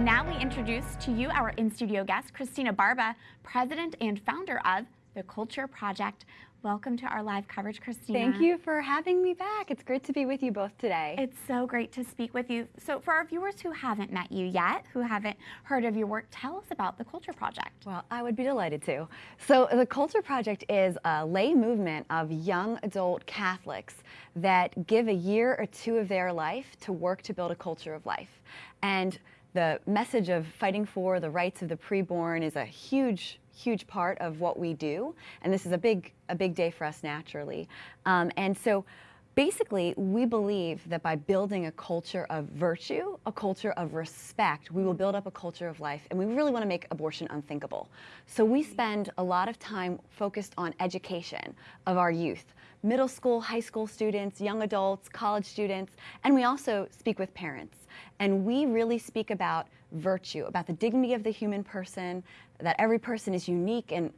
Now we introduce to you our in-studio guest, Christina Barba, president and founder of the Culture Project. Welcome to our live coverage, Christina. Thank you for having me back. It's great to be with you both today. It's so great to speak with you. So for our viewers who haven't met you yet, who haven't heard of your work, tell us about the Culture Project. Well, I would be delighted to. So the Culture Project is a lay movement of young adult Catholics that give a year or two of their life to work to build a culture of life. And the message of fighting for the rights of the preborn is a huge huge part of what we do, and this is a big, a big day for us naturally. Um, and so basically, we believe that by building a culture of virtue, a culture of respect, we will build up a culture of life, and we really want to make abortion unthinkable. So we spend a lot of time focused on education of our youth, middle school, high school students, young adults, college students, and we also speak with parents. And we really speak about virtue, about the dignity of the human person, that every person is unique and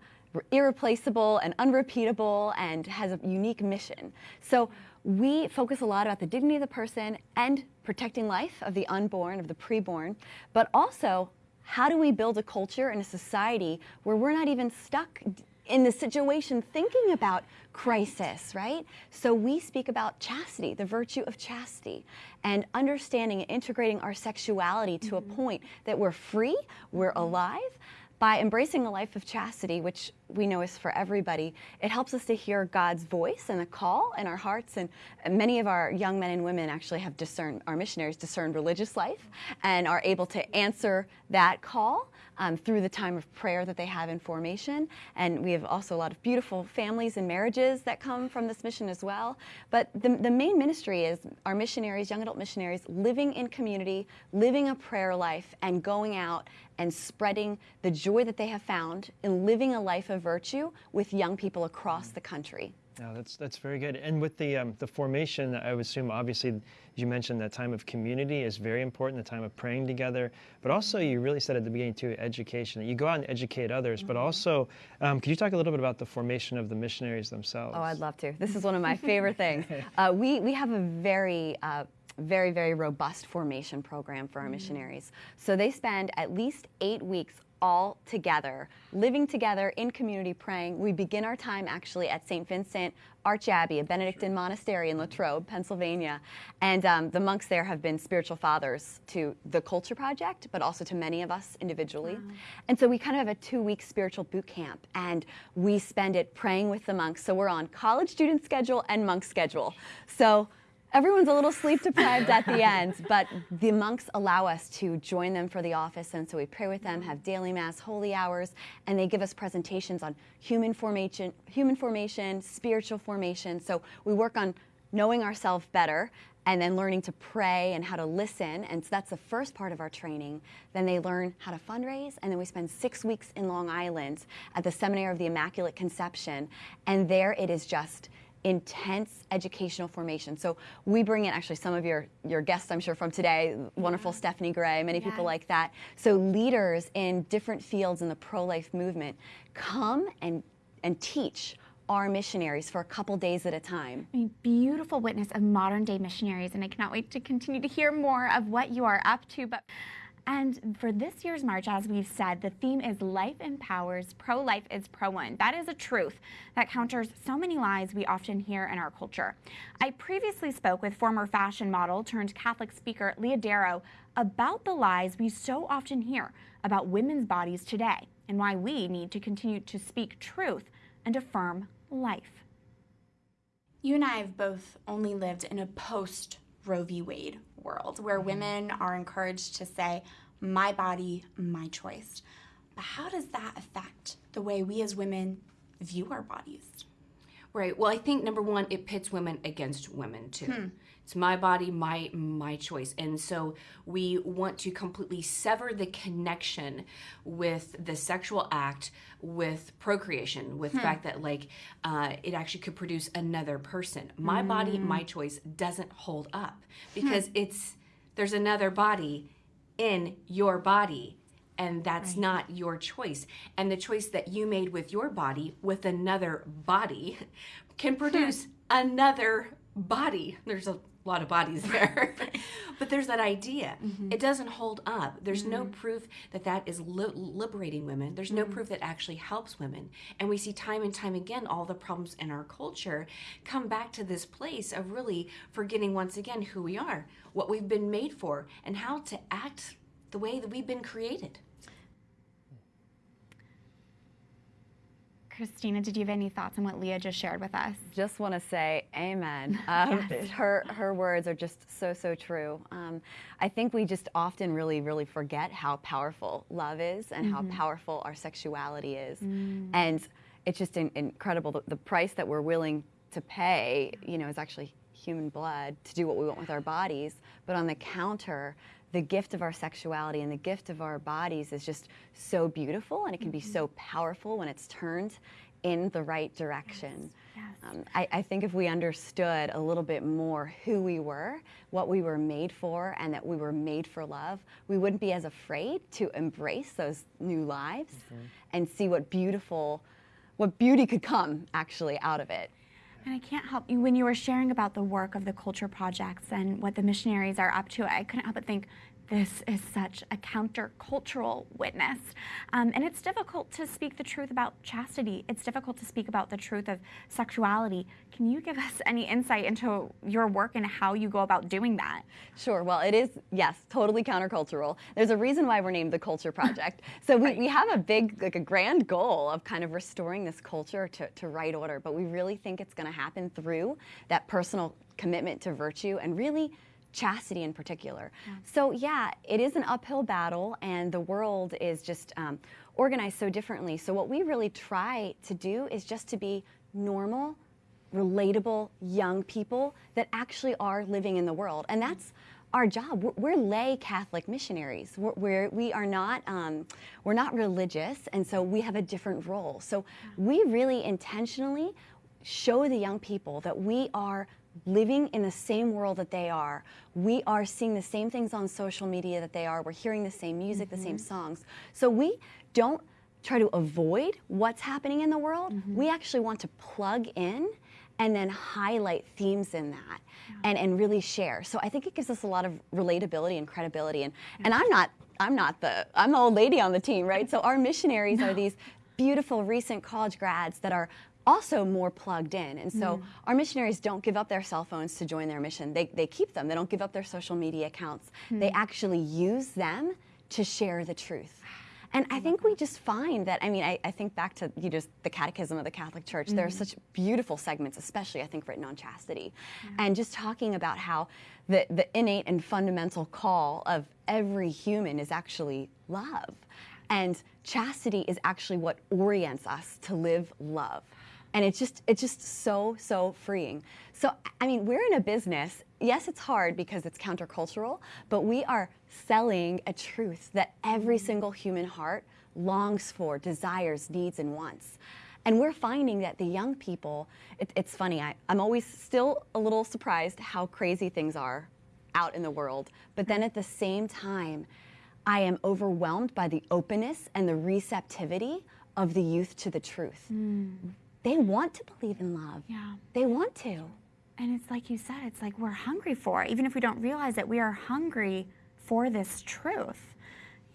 irreplaceable and unrepeatable and has a unique mission. So we focus a lot about the dignity of the person and protecting life of the unborn, of the preborn, but also how do we build a culture and a society where we're not even stuck in the situation thinking about crisis, right? So we speak about chastity, the virtue of chastity, and understanding and integrating our sexuality to mm -hmm. a mm-hmm. point that we're free, we're alive, by embracing a life of chastity, which we know is for everybody, it helps us to hear God's voice and the call in our hearts. And many of our young men and women actually have discerned, our missionaries discerned religious life and are able to answer that call um, through the time of prayer that they have in formation. And we have also a lot of beautiful families and marriages that come from this mission as well. But the, the main ministry is our missionaries, young adult missionaries, living in community, living a prayer life, and going out and spreading the joy that they have found in living a life of virtue with young people across the country. Yeah, that's that's very good. And with the um, the formation, I would assume obviously you mentioned that time of community is very important, the time of praying together. But also, you really said at the beginning too, education. You go out and educate others, mm -hmm. but mm-hmm. also, um, could you talk a little bit about the formation of the missionaries themselves? Oh, I'd love to. This is one of my favorite things. Uh, we we have a very uh, very, very robust formation program for our mm missionaries. So they spend at least eight weeks all together, living together in community praying. We begin our time actually at St. Vincent Archabbey, a Benedictine sure. monastery in Latrobe, Pennsylvania. And um, the monks there have been spiritual fathers to the Culture Project, but also to many of us individually. Wow. And so we kind of have a two-week spiritual boot camp, and we spend it praying with the monks. So we're on college student schedule and monk schedule. So Everyone's a little sleep deprived at the end, but the monks allow us to join them for the office, and so we pray with them, have daily mass, holy hours, and they give us presentations on human formation, human formation, spiritual formation. So we work on knowing ourselves better and then learning to pray and how to listen. And so that's the first part of our training. Then they learn how to fundraise, and then we spend six weeks in Long Island at the Seminary of the Immaculate Conception. And there it is just intense educational formation. So we bring in actually some of your, your guests, I'm sure, from today, wonderful Stephanie Gray, many people like that. So leaders in different fields in the pro-life movement come and, and teach our missionaries for a couple days at a time. Mean, beautiful witness of modern day missionaries, and I cannot wait to continue to hear more of what you are up to. But and for this year's march, as we've said, the theme is Life Empowers, Pro-Life is Pro-One. That is a truth that counters so many lies we often hear in our culture. I previously spoke with former fashion model turned Catholic speaker Leah Darrow about the lies we so often hear about women's bodies today and why we need to continue to speak truth and affirm life. You and I have both only lived in a post Roe v. Wade world where mm-hmm. women are encouraged to say, my body, my choice. But how does that affect the way we as women view our bodies? Right. Well, I think number one, it pits women against women too. Hmm. It's my body, my my choice. And so we want to completely sever the connection with the sexual act with procreation, with hmm. the fact that like uh, it actually could produce another person. My mm. body, my choice doesn't hold up because hmm. it's there's another body in your body and that's right. not your choice. And the choice that you made with your body with another body can produce another body. There's a lot of bodies there. but there's that idea. Mm-hmm. It doesn't hold up. There's no proof that that is li- liberating women. There's Mm-hmm. no proof that actually helps women. And we see time and time again all the problems in our culture come back to this place of really forgetting once again who we are, what we've been made for, and how to act the way that we've been created. Christina, did you have any thoughts on what Leah just shared with us? just want to say amen. Um, Her her words are just so so true. Um, I think we just often really really forget how powerful love is and how powerful our sexuality is, and it's just in, incredible the, the price that we're willing to pay. You know, is actually human blood to do what we want with our bodies, but on the counter. The gift of our sexuality and the gift of our bodies is just so beautiful, and it can be so powerful when it's turned in the right direction. Yes. Um, I, I think if we understood a little bit more who we were, what we were made for, and that we were made for love, we wouldn't be as afraid to embrace those new lives and see what beautiful, what beauty could come actually out of it. And I can't help you when you were sharing about the work of the culture projects and what the missionaries are up to. I couldn't help but think this is such a countercultural witness. Um, and it's difficult to speak the truth about chastity. It's difficult to speak about the truth of sexuality. Can you give us any insight into your work and how you go about doing that? Sure. Well, it is, yes, totally countercultural. There's a reason why we're named the Culture Project. So we, we have a big, like a grand goal of kind of restoring this culture to, to right order, but we really think it's going to happen through that personal commitment to virtue and really chastity in particular. So yeah, it is an uphill battle and the world is just um, organized so differently. So what we really try to do is just to be normal, relatable young people that actually are living in the world. And that's our job. We're, we're lay Catholic missionaries. We're, we're we are not um, we're not religious, and so we have a different role. So we really intentionally show the young people that we are living in the same world that they are. We are seeing the same things on social media that they are. We're hearing the same music, the same mm-hmm. songs. So we don't try to avoid what's happening in the world. Mm-hmm. We actually want to plug in and then highlight themes in that and, and really share. So I think it gives us a lot of relatability and credibility. And, and I'm not I'm not the I'm the old lady on the team, right? So our missionaries are these beautiful recent college grads that are also more plugged in. And so mm. our missionaries don't give up their cell phones to join their mission. They, they keep them. They don't give up their social media accounts. They hmm. actually use them to share the truth. And I oh think we just find that, I mean, I, I think back to you just the Catechism of the Catholic Church, there are mm. such beautiful segments, especially I think written on chastity. And just talking about how the, the innate and fundamental call of every human is actually love. And chastity is actually what orients us to live love. And it's just it's just so so freeing. So I mean, we're in a business. Yes, it's hard because it's countercultural, but we are selling a truth that every single human heart longs for, desires, needs, and wants. And we're finding that the young people, it, it's funny, I, I'm always still a little surprised how crazy things are out in the world. But then at the same time, I am overwhelmed by the openness and the receptivity of the youth to the truth. Mm. They want to believe in love. Yeah. They want to. And it's like you said, it's like we're hungry for it. Even if we don't realize it, we are hungry for this truth.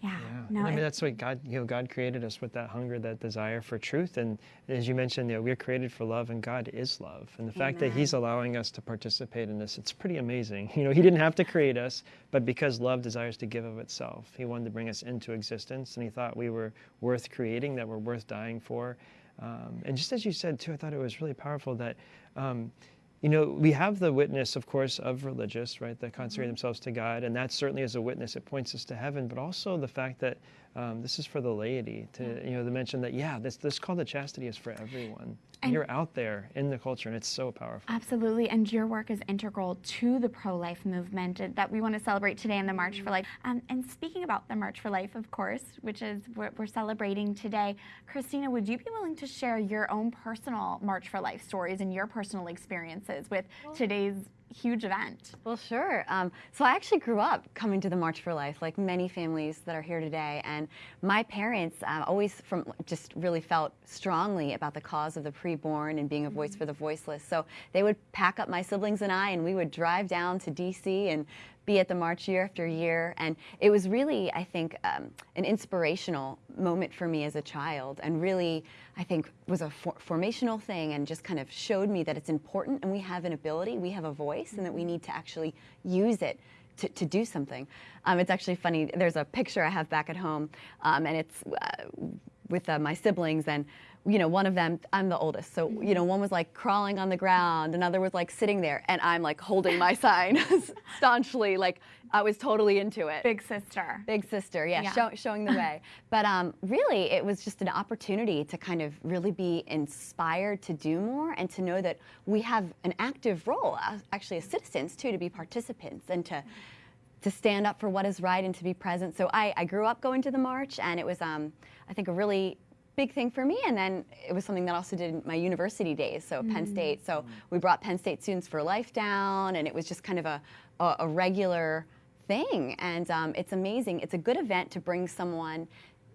Yeah. Yeah. No, I mean, it- that's what God, you know, God created us with that hunger, that desire for truth. And as you mentioned, you know, we're created for love and God is love. And the fact that He's allowing us to participate in this, it's pretty amazing. You know, He didn't have to create us, but because love desires to give of itself, He wanted to bring us into existence. And He thought we were worth creating, that we're worth dying for. Um, and just as you said, too, I thought it was really powerful that. Um, you know, we have the witness, of course, of religious, right, that consecrate themselves to God, and that certainly is a witness. It points us to heaven, but also the fact that um, this is for the laity to, you know, to mention that, yeah, this this call to chastity is for everyone. And- You're out there in the culture, and it's so powerful. Absolutely, and your work is integral to the pro life movement that we want to celebrate today in the March for Life. Um, and speaking about the March for Life, of course, which is what we're celebrating today, Christina, would you be willing to share your own personal March for Life stories and your personal experiences with today's huge event. Well, sure. Um, so I actually grew up coming to the March for Life, like many families that are here today. And my parents uh, always from just really felt strongly about the cause of the preborn and being a voice for the voiceless. So they would pack up my siblings and I, and we would drive down to D.C. and be at the march year after year. And it was really, I think, um, an inspirational moment for me as a child and really, I think, was a for formational thing and just kind of showed me that it's important and we have an ability, we have a voice, and that we need to actually use it to, to, do something. Um, it's actually funny, there's a picture I have back at home, um, and it's uh, with uh, my siblings, and you know, one of them, I'm the oldest, so, you know, one was like crawling on the ground, another was like sitting there, and I'm like holding my sign staunchly, like I was totally into it. Big sister. Big sister, yeah, yeah. Show, showing the way. but um, really, it was just an opportunity to kind of really be inspired to do more and to know that we have an active role, actually as citizens too, to be participants and to to stand up for what is right and to be present. So I, I grew up going to the march, and it was, um, I think, a really big thing for me. And then it was something that I also did in my university days, so mm. Penn State. So we brought Penn State Students for Life down, and it was just kind of a, a, a regular thing. And um, it's amazing. It's a good event to bring someone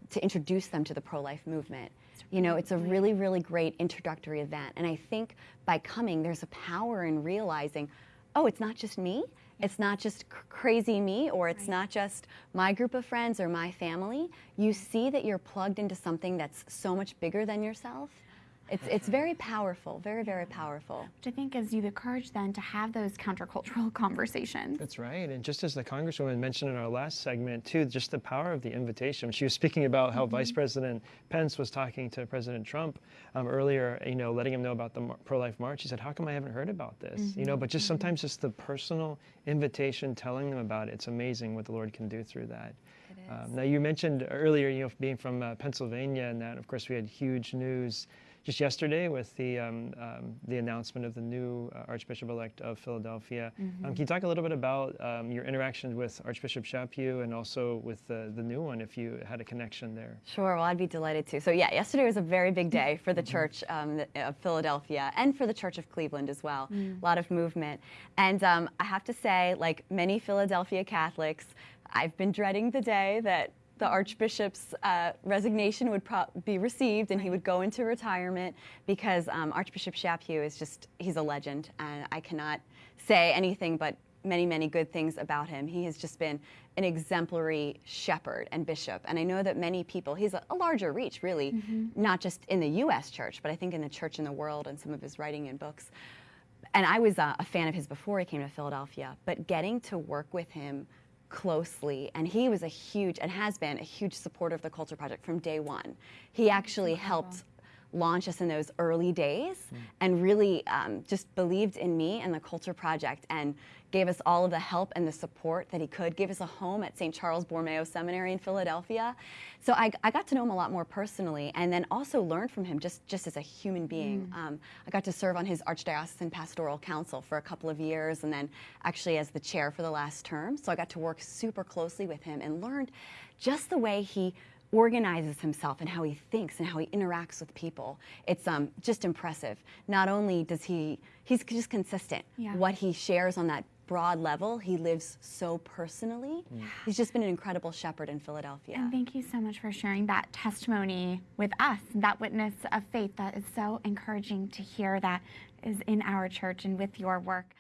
to introduce them to the pro-life movement. You know, it's a really, really great introductory event. And I think by coming, there's a power in realizing, oh, it's not just me. It's not just crazy me or it's right. not just my group of friends or my family. You see that you're plugged into something that's so much bigger than yourself it's, it's very powerful, very, very powerful. Which I think gives you the courage then to have those countercultural conversations. That's right. And just as the Congresswoman mentioned in our last segment, too, just the power of the invitation. She was speaking about how mm -hmm. Vice President Pence was talking to President Trump um, earlier, you know, letting him know about the pro-life march. He said, how come I haven't heard about this? Mm -hmm. You know, but just mm -hmm. sometimes just the personal invitation, telling them about it, it's amazing what the Lord can do through that. Um, now, you mentioned earlier, you know, being from uh, Pennsylvania, and that, of course, we had huge news just yesterday with the um, um, the announcement of the new uh, Archbishop-elect of Philadelphia. Mm -hmm. can you talk a little bit about um, your interaction with Archbishop Chaput and also with the, the new one, if you had a connection there? Sure, well, I'd be delighted to. So yeah, yesterday was a very big day for the mm-hmm. Church um, of Philadelphia and for the Church of Cleveland as well. Mm. A lot of movement. And um, I have to say, like many Philadelphia Catholics, I've been dreading the day that the Archbishop's uh, resignation would be received and he would go into retirement because um, Archbishop Chaput is just, he's a legend and I cannot say anything but many, many good things about him. He has just been an exemplary shepherd and bishop. And I know that many people, he's a, a larger reach really, mm -hmm. not just in the US church, but I think in the church in the world and some of his writing and books. And I was uh, a fan of his before he came to Philadelphia, but getting to work with him closely and he was a huge and has been a huge supporter of the culture project from day one. He actually helped launch us in those early days mm. and really um, just believed in me and the Culture Project and gave us all of the help and the support that he could, gave us a home at St. Charles Borromeo Seminary in Philadelphia. So I, I, got to know him a lot more personally and then also learned from him just, just as a human being. Mm. Um, I got to serve on his Archdiocesan Pastoral Council for a couple of years and then actually as the chair for the last term. So I got to work super closely with him and learned just the way he organizes himself and how he thinks and how he interacts with people. It's um, just impressive. Not only does he, he's just consistent. Yeah. What he shares on that broad level, he lives so personally. Mm. He's just been an incredible shepherd in Philadelphia. And thank you so much for sharing that testimony with us, that witness of faith that is so encouraging to hear that is in our church and with your work.